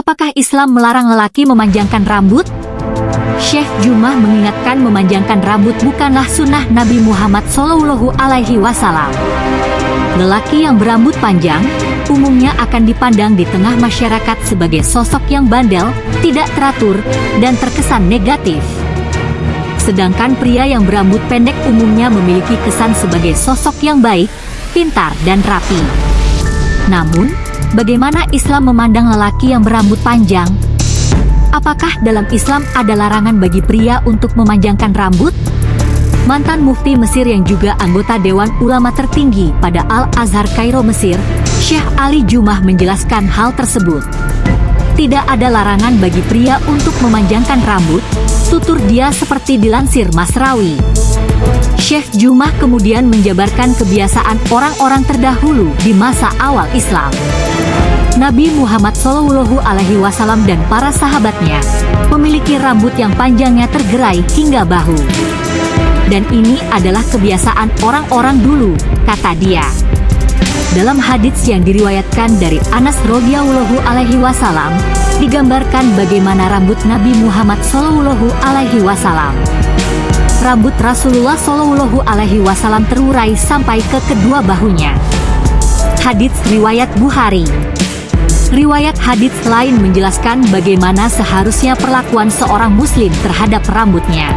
Apakah Islam melarang lelaki memanjangkan rambut? Syekh Jumah mengingatkan memanjangkan rambut bukanlah sunnah Nabi Muhammad Shallallahu Alaihi Wasallam. Lelaki yang berambut panjang umumnya akan dipandang di tengah masyarakat sebagai sosok yang bandel, tidak teratur, dan terkesan negatif. Sedangkan pria yang berambut pendek umumnya memiliki kesan sebagai sosok yang baik, pintar, dan rapi. Namun, bagaimana Islam memandang lelaki yang berambut panjang? Apakah dalam Islam ada larangan bagi pria untuk memanjangkan rambut? Mantan mufti Mesir yang juga anggota Dewan Ulama tertinggi pada Al-Azhar Kairo Mesir, Syekh Ali Jumah menjelaskan hal tersebut. Tidak ada larangan bagi pria untuk memanjangkan rambut, tutur dia seperti dilansir Masrawi. Syekh Jumah kemudian menjabarkan kebiasaan orang-orang terdahulu di masa awal Islam. Nabi Muhammad Shallallahu Alaihi Wasallam dan para sahabatnya memiliki rambut yang panjangnya tergerai hingga bahu. Dan ini adalah kebiasaan orang-orang dulu, kata dia. Dalam hadits yang diriwayatkan dari Anas radhiyallahu alaihi wasallam, digambarkan bagaimana rambut Nabi Muhammad Shallallahu alaihi wasallam. Rambut Rasulullah Shallallahu alaihi wasallam terurai sampai ke kedua bahunya. Hadits riwayat Bukhari. Riwayat hadits lain menjelaskan bagaimana seharusnya perlakuan seorang muslim terhadap rambutnya.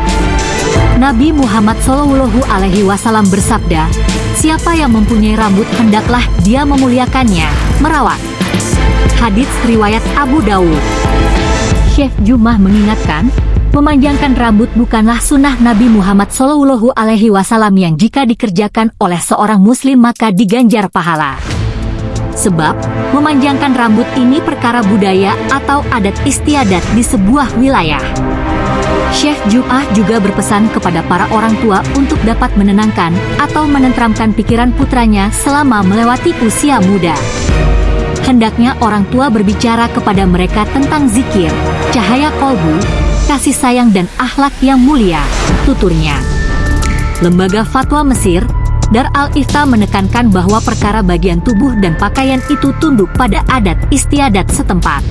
Nabi Muhammad Shallallahu Alaihi Wasallam bersabda, Siapa yang mempunyai rambut hendaklah dia memuliakannya, merawat. Hadits riwayat Abu Dawud. Syekh Jumah mengingatkan, memanjangkan rambut bukanlah sunnah Nabi Muhammad Shallallahu Alaihi Wasallam yang jika dikerjakan oleh seorang Muslim maka diganjar pahala. Sebab, memanjangkan rambut ini perkara budaya atau adat istiadat di sebuah wilayah. Syekh Jum'ah juga berpesan kepada para orang tua untuk dapat menenangkan atau menentramkan pikiran putranya selama melewati usia muda. Hendaknya orang tua berbicara kepada mereka tentang zikir, cahaya kolbu, kasih sayang dan akhlak yang mulia, tuturnya. Lembaga Fatwa Mesir, Dar al-Ifta menekankan bahwa perkara bagian tubuh dan pakaian itu tunduk pada adat istiadat setempat.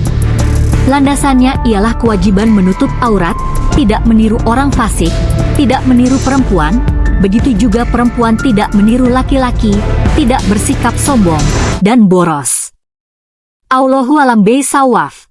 Landasannya ialah kewajiban menutup aurat, tidak meniru orang fasik, tidak meniru perempuan, begitu juga perempuan tidak meniru laki-laki, tidak bersikap sombong, dan boros. Allahu alam sawaf.